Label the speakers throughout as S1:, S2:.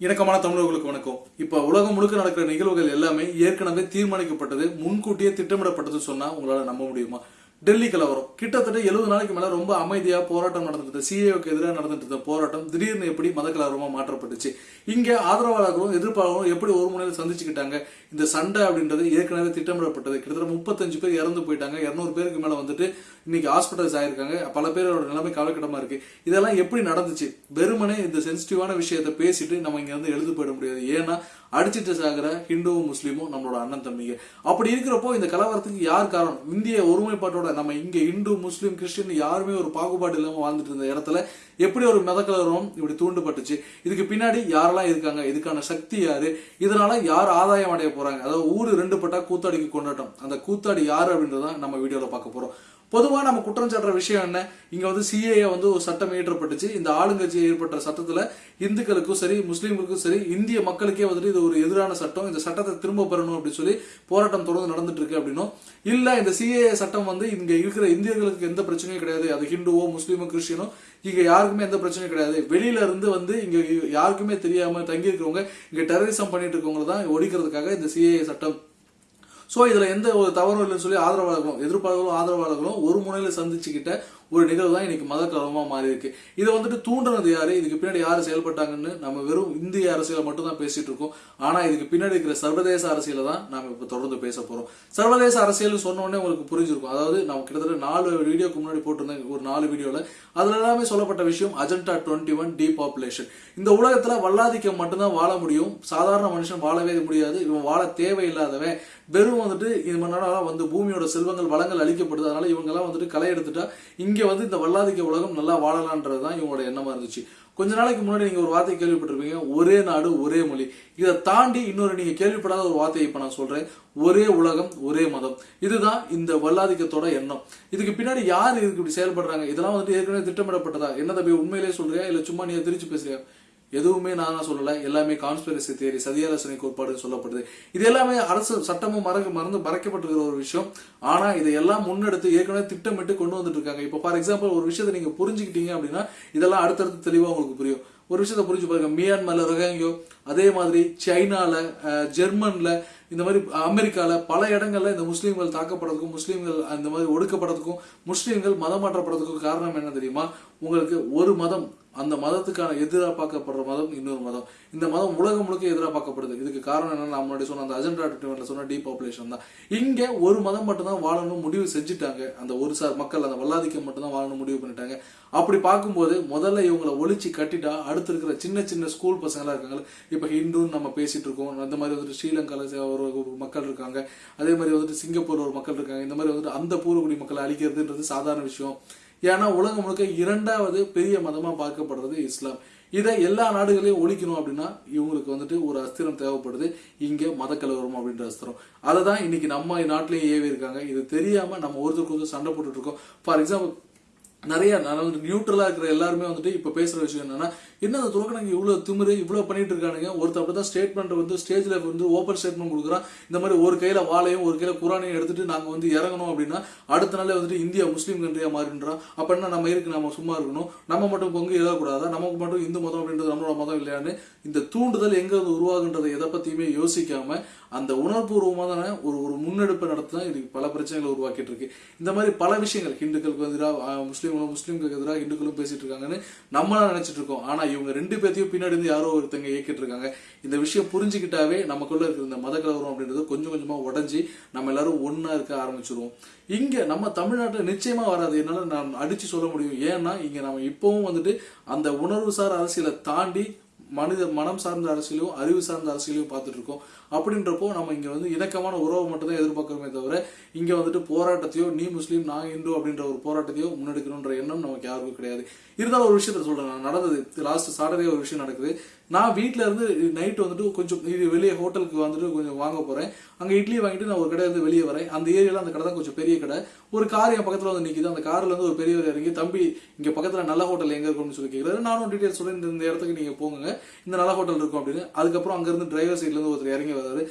S1: இணக்கமான தமிழர்களுக்கு வணக்கம். இப்போ உலகம் முழுக்க நடக்கிற நிகழ்வுகள் எல்லாமே ஏற்கனவே தீர்மானிக்கப்பட்டது முன்கூட்டியே திட்டமிடப்பட்டது சொன்னால் உங்களால் நம்ப முடியுமா? டெல்லி கலவரம் கிட்டத்தட்ட எழுபது நாளைக்கு மேலே ரொம்ப அமைதியாக போராட்டம் நடந்துட்டு சிஏவுக்கு எதிராக நடந்துட்டு இருந்த போராட்டம் திடீர்னு எப்படி மத கலவரமாக மாற்றப்பட்டுச்சு? இங்கே ஆதரவாளர்களும் எதிர்ப்பாளர்களும் எப்படி ஒரு முனையில் சந்திச்சுக்கிட்டாங்க? இந்த சண்டை அப்படின்றது ஏற்கனவே திட்டமிடப்பட்டது. கிட்டத்தட்ட முப்பத்தஞ்சு பேர் இறந்து போயிட்டாங்க. இரநூறு பேருக்கு மேலே வந்துட்டு இன்னைக்கு ஹாஸ்பிட்டல்ஸ் ஆயிருக்காங்க. பல பேரோட நிலைமை கவலைக்கிடமா இருக்கு. இதெல்லாம் எப்படி நடந்துச்சு? வெறுமனே இந்த சென்சிட்டிவான விஷயத்த பேசிட்டு நம்ம இங்க வந்து எழுந்து போயிட முடியாது. ஏன்னா அடிச்சிட்டு சாகிற ஹிந்துவும் முஸ்லீமும் நம்மளோட அண்ணன் தம்பிங்க. அப்படி இருக்கிறப்போ இந்த கலவரத்துக்கு யார் காரணம்? இந்திய ஒருமைப்பாட்டோட நம்ம இங்க இந்து முஸ்லீம் கிறிஸ்டின் யாருமே ஒரு பாகுபாடு இல்லாம வாழ்ந்துட்டு இருந்த இடத்துல எப்படி ஒரு மத கலவரம் இப்படி தூண்டுப்பட்டுச்சு இதுக்கு பின்னாடி யாரெல்லாம் இருக்காங்க? இதுக்கான சக்தி யாரு? இதனால யார் ஆதாயம் அடைய போறாங்க? அதாவது ஊரு ரெண்டு பட்டா கூத்தாடிக்கு கொண்டாட்டம். அந்த கூத்தாடி யாரு அப்படின்றத நம்ம வீடியோல பார்க்க போறோம். பொதுவாக நம்ம குற்றம் சாட்டுற விஷயம் என்ன? இங்கே வந்து சிஏஏ வந்து ஒரு சட்டம் இயற்றப்பட்டுச்சு. இந்த ஆளுங்கட்சி ஏற்பட்ட சட்டத்தில் இந்துக்களுக்கும் சரி முஸ்லீம்களுக்கும் சரி இந்திய மக்களுக்கே வந்துட்டு இது ஒரு எதிரான சட்டம். இந்த சட்டத்தை திரும்ப பெறணும் அப்படின்னு சொல்லி போராட்டம் தொடர்ந்து நடந்துட்டு இருக்கு அப்படின்னும் இல்லை இந்த சிஏஏ சட்டம் வந்து இங்கே இருக்கிற இந்தியர்களுக்கு எந்த பிரச்சனையும் கிடையாது. அது ஹிந்துவோ முஸ்லீமோ கிறிஸ்டியனோ இங்கே யாருக்குமே எந்த பிரச்சனையும் கிடையாது. வெளியில இருந்து வந்து இங்கே யாருக்குமே தெரியாமல் தங்கி இருக்கிறவங்க இங்க டெரரிசம் பண்ணிட்டு இருக்கவங்க தான் ஒழிக்கிறதுக்காக இந்த சிஏஏ சட்டம் ஸோ இதுல எந்த ஒரு தவறும் இல்லைன்னு சொல்லி ஆதரவாளர்களும் எதிர்ப்பாளர்களும் ஆதரவாளர்களும் ஒரு முனையில் சந்திச்சுக்கிட்ட ஒரு நிகழ்வு தான் இன்னைக்கு மத கலவமாக மாறி இருக்கு இதை வந்துட்டு தூண்டுனது யாரு? இதுக்கு பின்னாடி யார் செயல்பட்டாங்கன்னு நம்ம வெறும் இந்திய அரசியலை மட்டும் தான் பேசிட்டு இருக்கோம். ஆனா இதுக்கு பின்னாடி இருக்கிற சர்வதேச அரசியலை தான் நாம இப்ப தொடர்ந்து பேச போறோம். சர்வதேச அரசியல் சொன்னோடனே உங்களுக்கு புரிஞ்சிருக்கும். அதாவது நம்ம கிட்டத்தட்ட நாலு வீடியோக்கு முன்னாடி போட்டிருந்தேன் ஒரு நாலு வீடியோல. அதுல எல்லாமே சொல்லப்பட்ட விஷயம் அஜெண்டா டுவெண்ட்டி ஒன் டீபாப்புலேஷன் இந்த உலகத்துல வல்லாதிக்கம் மட்டும்தான் வாழ முடியும். சாதாரண மனுஷன் வாழவே முடியாது. இவன் வாழ தேவையில்லாதவன். வெறும் வந்துட்டு இது மன்னால வந்து பூமியோட செல்வங்கள் வளங்கள் அழிக்கப்படுது. அதனால இவங்க எல்லாம் வந்துட்டு களை எடுத்துட்டா இங்க வந்து இந்த வல்லாதிக்க உலகம் நல்லா வாழலான்றது தான் இவங்களோட எண்ணமா இருந்துச்சு. கொஞ்ச நாளைக்கு முன்னாடி நீங்க ஒரு வார்த்தை கேள்விப்பட்டிருப்பீங்க ஒரே நாடு ஒரே மொழி. இதை தாண்டி இன்னொரு நீங்க கேள்விப்படாத ஒரு வார்த்தையை இப்ப நான் சொல்றேன். ஒரே உலகம் ஒரே மதம். இதுதான் இந்த வல்லாதிக்கத்தோட எண்ணம். இதுக்கு பின்னாடி யார் இதுக்கு இப்படி செயல்படுறாங்க? இதெல்லாம் வந்துட்டு ஏற்கனவே திட்டமிடப்பட்டதா? என்ன தம்பி உண்மையிலேயே சொல்றியா? இல்ல சும்மா நீ திருச்சி பேசுறியா? எதுவுமே நான் தான் சொல்லலை. எல்லாமே கான்ஸ்பிரசி தியரி சதியாலோசனை கோட்பாடு சொல்லப்படுது. இது எல்லாமே அரசு சட்டமும் மறந்து மறந்து மறைக்கப்பட்டிருக்கிற ஒரு விஷயம். ஆனால் இதை எல்லாம் முன்னெடுத்து ஏற்கனவே திட்டமிட்டு கொண்டு வந்துட்டு இருக்காங்க. இப்போ ஃபார் எக்ஸாம்பிள் ஒரு விஷயத்தை நீங்கள் புரிஞ்சுக்கிட்டீங்க அப்படின்னா இதெல்லாம் அடுத்தடுத்து தெளிவாக உங்களுக்கு புரியும். ஒரு விஷயத்த புரிஞ்சு பாருங்க. மியான்மர்ல ரொஹாங்கியோ அதே மாதிரி சைனால ஜெர்மன்ல இந்த மாதிரி அமெரிக்கால பல இடங்கள்ல இந்த முஸ்லீம்கள் தாக்கப்படுறதுக்கும் முஸ்லீம்கள் அந்த மாதிரி ஒடுக்கப்படுறதுக்கும் முஸ்லீம்கள் மதம் மாற்றப்படுறதுக்கும் காரணம் என்ன தெரியுமா? உங்களுக்கு ஒரு மதம் அந்த மதத்துக்கான எதிராக பார்க்கப்படுற மதம் இன்னொரு மதம். இந்த மதம் உலகம் முழுக்க எதிராக பார்க்கப்படுது இதுக்கு காரணம் என்னன்னா நான் முன்னாடி சொன்ன அந்த அஜெண்டா டுவெண்ட்ல சொன்ன டீபாப்புலேஷன் தான். இங்கே ஒரு மதம் மட்டும்தான் வாழணும் முடிவு செஞ்சுட்டாங்க. அந்த ஒரு சார் மக்கள் அந்த வல்லாதிக்கம் மட்டும்தான் வாழணும் முடிவு பண்ணிட்டாங்க. அப்படி பார்க்கும்போது முதல்ல இவங்களை ஒழிச்சு கட்டிட்டா அடுத்து இருக்கிற சின்ன சின்ன ஸ்கூல் பசங்களாக இருக்காங்க இப்போ ஹிந்துன்னு நம்ம பேசிட்டு இருக்கோம். அந்த மாதிரி வந்துட்டு ஸ்ரீலங்காவில் ஒரு மக்கள் இருக்காங்க. அதே மாதிரி வந்துட்டு சிங்கப்பூர் ஒரு மக்கள் இருக்காங்க. இந்த மாதிரி வந்துட்டு அந்த பூர்வகுடி மக்களை அழிக்கிறதுன்றது சாதாரண விஷயம். ஏன்னா உலகம் முழுக்க இரண்டாவது பெரிய மதமா பார்க்கப்படுறது இஸ்லாம். இதை எல்லா நாடுகளையும் ஒழிக்கணும் அப்படின்னா இவங்களுக்கு வந்துட்டு ஒரு அஸ்திரம் தேவைப்படுது. இங்க மத கலவரம் அப்படின்ற அஸ்திரம். அதை தான் இன்னைக்கு நம்ம நாட்டிலேயே ஏவி இருக்காங்க இது தெரியாம நம்ம ஒருத்தருக்கு ஒருத்தர் சண்டை போட்டுட்டு இருக்கோம். ஃபார் எக்ஸாம்பிள் நிறைய நான் நியூட்ரலாக இருக்கிற எல்லாருமே வந்துட்டு இப்போ பேசுகிற விஷயம் என்னன்னா என்ன அந்த துறக்கணங்க இவ்வளோ திமிரு இவ்வளோ பண்ணிட்டு இருக்கானுங்க ஒருத்தர் அப்படி தான் ஸ்டேட்மெண்ட் வந்து ஸ்டேஜில் வந்து ஓப்பன் ஸ்டேட்மெண்ட் கொடுக்குறான். இந்த மாதிரி ஒரு கையில் வாழையும் ஒரு கையில் குரானையும் எடுத்துட்டு நாங்கள் வந்து இறங்கணும் அப்படின்னா அடுத்த நாளே வந்துட்டு இந்தியா முஸ்லீம் கண்ட்ரியாக மாறின்றோம் அப்படின்னா என்ன நம்ம இருக்கு நம்ம சும்மா இருக்கணும்? நம்ம மட்டும் பங்கு எழுதக்கூடாதா நமக்கு மட்டும் இந்து மதம் அப்படின்றது நம்மளோட மதம் இல்லையான்னு இந்த தூண்டுதல் எங்கே வந்து உருவாகுன்றதை எதை பற்றியுமே யோசிக்காம அந்த உணர்வுபூர்வமான ஒரு ஒரு முன்னெடுப்பை நடத்தினா இதுக்கு பல பிரச்சனைகளை உருவாக்கிட்டு இருக்கு. இந்த மாதிரி பல விஷயங்கள் ஹிந்துக்களுக்கு எதிராக இவங்க முஸ்லீம்களுக்கு எதிராக இந்துக்களும் பேசிட்டு இருக்காங்கன்னு நம்மளா நினைச்சிட்டு இருக்கோம். ஆனா இவங்க ரெண்டு பேர்த்தையும் பின்னாடி இருந்து யாரோ ஒருத்தங்க இயக்கிட்டு இருக்காங்க. இந்த விஷயம் புரிஞ்சுக்கிட்டாவே நமக்குள்ள இருக்கிற இந்த மத கலவரம் அப்படின்றது கொஞ்சம் கொஞ்சமா உடஞ்சி நம்ம எல்லாரும் ஒன்னா இருக்க ஆரம்பிச்சிருவோம். இங்க நம்ம தமிழ்நாட்டில் நிச்சயமா வராது. என்னால நான் அடிச்சு சொல்ல முடியும். ஏன்னா இங்க நம்ம இப்பவும் வந்துட்டு அந்த உணர்வுசார் அரசியலை தாண்டி மனித மனம் சார்ந்த அரசியலையும் அறிவு சார்ந்த அரசியலையும் பார்த்துட்டு இருக்கோம் அப்படின்றப்போ நம்ம இங்க வந்து இணக்கமான உறவை மட்டும் தான் எதிர்பார்க்கிறோமே தவிர இங்க வந்துட்டு போராட்டத்தையோ நீ முஸ்லீம் நான் இந்து அப்படின்ற ஒரு போராட்டத்தையோ முன்னெடுக்கணுன்ற எண்ணம் நமக்கு யாருக்கும் கிடையாது. இருந்தாலும் ஒரு விஷயத்த சொல்றேன் நான். நடந்தது லாஸ்ட் சாட்டர்டே ஒரு விஷயம் நடக்குது. நான் வீட்டில் இருந்து நைட் வந்துட்டு கொஞ்சம் இது வெளியே ஹோட்டலுக்கு வந்துட்டு கொஞ்சம் வாங்க போறேன். அங்க இட்லி வாங்கிட்டு நான் ஒரு கடை வந்து வெளியே வரேன். அந்த ஏரியால அந்த கடை தான் கொஞ்சம் பெரிய கடை. ஒரு கார் என் பக்கத்தில் வந்து நிற்கிது அந்த காரில் வந்து ஒரு பெரியவர் இறங்கி தம்பி இங்கே பக்கத்தில் நல்ல ஹோட்டல் எங்கே இருக்கும்னு சொல்லி கேட்குறாரு நானும் டீட்டெயில் சொல்லி இந்த இடத்துக்கு நீங்கள் போங்க. இந்த நல்ல ஹோட்டல் இருக்கும் அப்படின்னு. அதுக்கப்புறம் அங்கேருந்து டிரைவர் சைட்லேருந்து ஒருத்தர் இறங்கி வர்றாரு.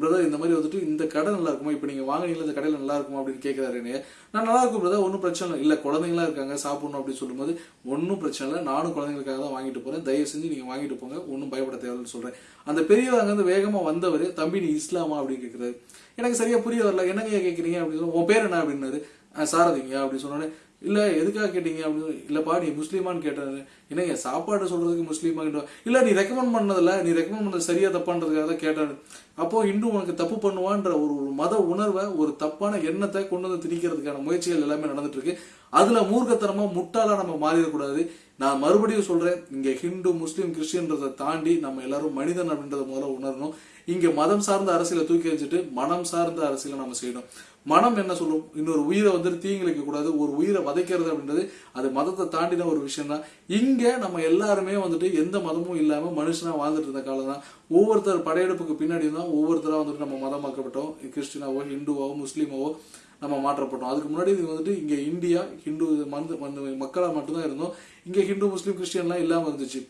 S1: பிரதர் இந்த மாதிரி வந்துட்டு இந்த கடை நல்லா இருக்குமா? இப்போ நீங்கள் வாங்குனீங்களா இந்த கடையில் நல்லா இருக்குமா? அப்படின்னு கேட்குறாரு என்னைய நான் நல்லா இருக்கும் பிரதர் ஒன்றும் பிரச்சனை இல்லை. இல்லை குழந்தைங்களா இருக்காங்க. சாப்பிடணும் அப்படின்னு சொல்லும்போது ஒன்றும் பிரச்சனை இல்லை. நானும் குழந்தைங்களுக்காக தான் வாங்கிட்டு போகிறேன் தயவு செஞ்சு நீங்கள் வாங்கிட்டு போங்க. ஒன்றும் பயப்பட தேவைன்னு சொல்கிறேன் அந்த பெரியவர் அங்கேருந்து வேகமாக வந்தவர் தம்பி நீ இஸ்லாமா? அப்படின்னு கேட்குறாரு எனக்கு சரியாக புரிய வரல. என்னங்க கேட்குறீங்க அப்படின்னு சொல்லி உன் பேர் என்ன? அப்படின்னாரு. சாரதிங்க அப்படின்னு சொன்னோன்னே இல்லை எதுக்காக கேட்டீங்க? அப்படின்னு இல்லைப்பா நீ முஸ்லீமான்னு கேட்டாரு என்னங்க சாப்பாடு சொல்கிறதுக்கு முஸ்லீமா இல்லை நீ ரெக்கமெண்ட் பண்ணதில்ல. நீ ரெக்கமெண்ட் பண்ணது சரியா தப்பான்றதுக்காக தான் கேட்டாரு அப்போது இன்னும் உனக்கு தப்பு பண்ணுவான்ற ஒரு ஒரு மத உணர்வை ஒரு தப்பான எண்ணத்தை கொண்டு வந்து திணிக்கிறதுக்கான முயற்சிகள் எல்லாமே நடந்துட்டு இருக்கு அதில் மூர்க்கத்தனமாக முட்டாளாக நம்ம மாறிடக்கூடாது. நான் மறுபடியும் சொல்கிறேன் இங்கே ஹிந்து முஸ்லீம் கிறிஸ்டின்றதை தாண்டி நம்ம எல்லாரும் மனிதன் அப்படின்றத முதல்ல உணரணும். இங்க மதம் சார்ந்த அரசியலை தூக்கி வச்சுட்டு மனம் சார்ந்த அரசியலை நம்ம செய்யணும். மனம் என்ன சொல்லும்? இன்னொரு உயிரை வந்துட்டு தீங்கிழைக்க கூடாது. ஒரு உயிரை வதைக்கிறது அப்படின்றது அது மதத்தை தாண்டின ஒரு விஷயம் தான் இங்க நம்ம எல்லாருமே வந்துட்டு எந்த மதமும் இல்லாம மனுஷனா வாழ்ந்துட்டு இருந்த காலம் தான் ஒவ்வொருத்தர் படையெடுப்புக்கு பின்னாடி தான் ஒவ்வொருத்தரா வந்துட்டு நம்ம மதமாக்கப்பட்டோம். கிறிஸ்டினாவோ ஹிந்துவாவோ முஸ்லீமாவோ நம்ம மாற்றப்பட்டோம். அதுக்கு முன்னாடி இது வந்துட்டு இங்க இந்தியா ஹிந்து மந்த மந்த மக்களா மட்டும்தான் இருந்தோம். இங்க ஹிந்து முஸ்லீம் கிறிஸ்டியன்லாம் இல்லாம இருந்துச்சு.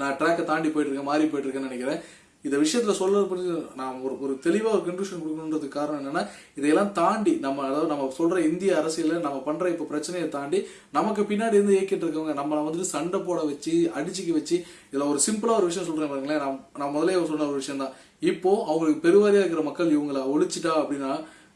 S1: நான் ட்ராக்கை தாண்டி போயிட்டு இருக்கேன் மாறி போயிட்டு இருக்கேன்னு நினைக்கிறேன். இந்த விஷயத்துல சொல்றது புரிஞ்சு நான் ஒரு ஒரு தெளிவா ஒரு கன்க்ளூஷன் கொடுக்கணுன்றதுக்கு காரணம் என்னன்னா இதையெல்லாம் தாண்டி நம்ம அதாவது நம்ம சொல்ற இந்திய அரசியல நம்ம பண்ற இப்ப பிரச்சனையை தாண்டி நமக்கு பின்னாடி இருந்து இயக்கிட்டு இருக்கவங்க நம்மளை வந்துட்டு சண்டை போட வச்சு அடிச்சுக்க வச்சு இதுல ஒரு சிம்பிளா ஒரு விஷயம் சொல்றேன் பாருங்களேன். நான் நான் முதலே சொன்ன ஒரு விஷயம் தான் இப்போ அவங்களுக்கு பெருவாரியா இருக்கிற மக்கள் இவங்களை ஒழிச்சிட்டா அப்படின்னா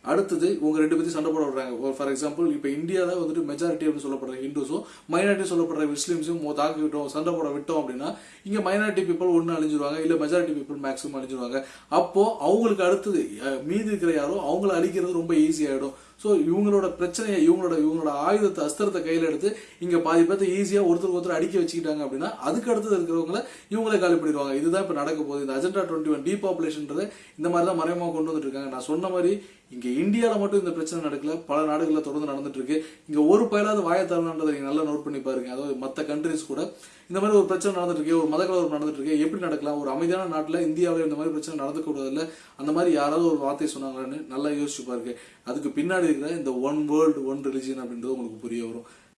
S1: அடுத்தது இவங்க ரெண்டு பேரும் சண்டை போட விடுறாங்க. ஃபார் எக்ஸாம்பிள் இப்போ இந்தியாவில் வந்துட்டு மெஜாரிட்டி அப்படின்னு சொல்லப்படுற ஹிந்துஸும் மைனாரிட்டி சொல்லப்படுற முஸ்லீம்ஸும் தாக்கிவிட்டோம் சண்டை போட விட்டோம் அப்படின்னா இங்கே மைனாரிட்டி பீப்புள் ஒன்று அழிஞ்சிருவாங்க இல்லை மெஜாரிட்டி பீப்புள் மேக்ஸிமம் அழிஞ்சிருவாங்க. அப்போ அவங்களுக்கு அடுத்தது மீதி இருக்கிற யாரோ அவங்கள அழிக்கிறது ரொம்ப ஈஸியாகிடும் ஸோ இவங்களோட பிரச்சனையை இவங்களோட இவங்களோட ஆயுதத்தை அஸ்திரத்தை கையில் எடுத்து இங்கே பாதி பேர்த்த ஈஸியாக ஒருத்தருக்கு ஒருத்தர் அடிக்க வச்சுக்கிட்டாங்க அப்படின்னா அதுக்கு அடுத்தது இருக்கிறவங்கள இவங்களே காலி பண்ணிடுவாங்க. இதுதான் இப்போ நடக்க போகுது. இந்த அஜெண்டா டுவெண்ட்டி ஒன் டீபாப்புலேஷன்றதை இந்த மாதிரி தான் மறைமுகமாக கொண்டு வந்துட்டு இருக்காங்க. நான் சொன்ன மாதிரி இங்க இந்தியால மட்டும் இந்த பிரச்சனை நடக்கல. பல நாடுகளில் தொடர்ந்து நடந்துட்டு இருக்கு இங்க ஒரு பயலாவது வாயத்தாளன்றதை நீங்க நல்லா நோட் பண்ணி பாருங்க. அதாவது மற்ற கண்ட்ரிஸ் கூட. இந்த மாதிரி ஒரு பிரச்சனை நடந்துட்டு இருக்கு ஒரு மத கலவரம் நடந்துட்டு இருக்கு எப்படி நடக்கலாம்? ஒரு அமைதியான நாட்டுல இந்தியாவில் இந்த மாதிரி பிரச்சனை நடந்து கூடாதுல்ல அந்த மாதிரி யாராவது ஒரு வார்த்தை சொன்னாங்களான்னு நல்லா யோசிச்சு பாருங்க. அதுக்கு பின்னாடி இருக்கிற இந்த ஒன் வேர்ல்டு ஒன் ரிலிஜியன் அப்படின்றது உங்களுக்கு புரிய வரும்.